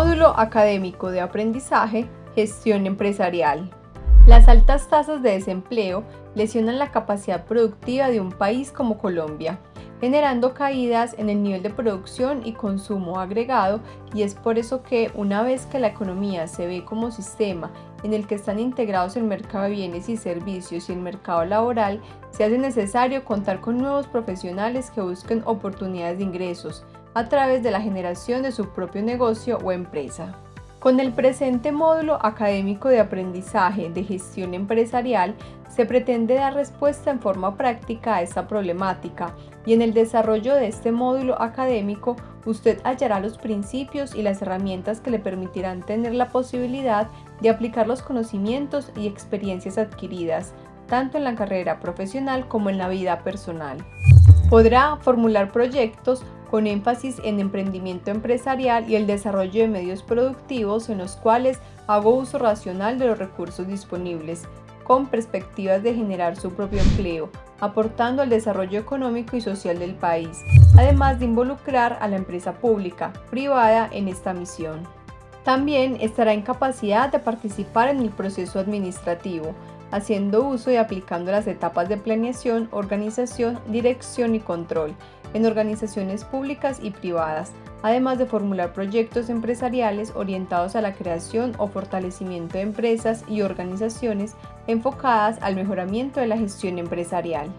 académico de aprendizaje, gestión empresarial. Las altas tasas de desempleo lesionan la capacidad productiva de un país como Colombia, generando caídas en el nivel de producción y consumo agregado y es por eso que una vez que la economía se ve como sistema en el que están integrados el mercado de bienes y servicios y el mercado laboral, se hace necesario contar con nuevos profesionales que busquen oportunidades de ingresos a través de la generación de su propio negocio o empresa. Con el presente módulo académico de aprendizaje de gestión empresarial se pretende dar respuesta en forma práctica a esta problemática y en el desarrollo de este módulo académico usted hallará los principios y las herramientas que le permitirán tener la posibilidad de aplicar los conocimientos y experiencias adquiridas, tanto en la carrera profesional como en la vida personal. Podrá formular proyectos con énfasis en emprendimiento empresarial y el desarrollo de medios productivos en los cuales hago uso racional de los recursos disponibles, con perspectivas de generar su propio empleo, aportando al desarrollo económico y social del país, además de involucrar a la empresa pública, privada en esta misión. También estará en capacidad de participar en el proceso administrativo, haciendo uso y aplicando las etapas de planeación, organización, dirección y control en organizaciones públicas y privadas, además de formular proyectos empresariales orientados a la creación o fortalecimiento de empresas y organizaciones enfocadas al mejoramiento de la gestión empresarial.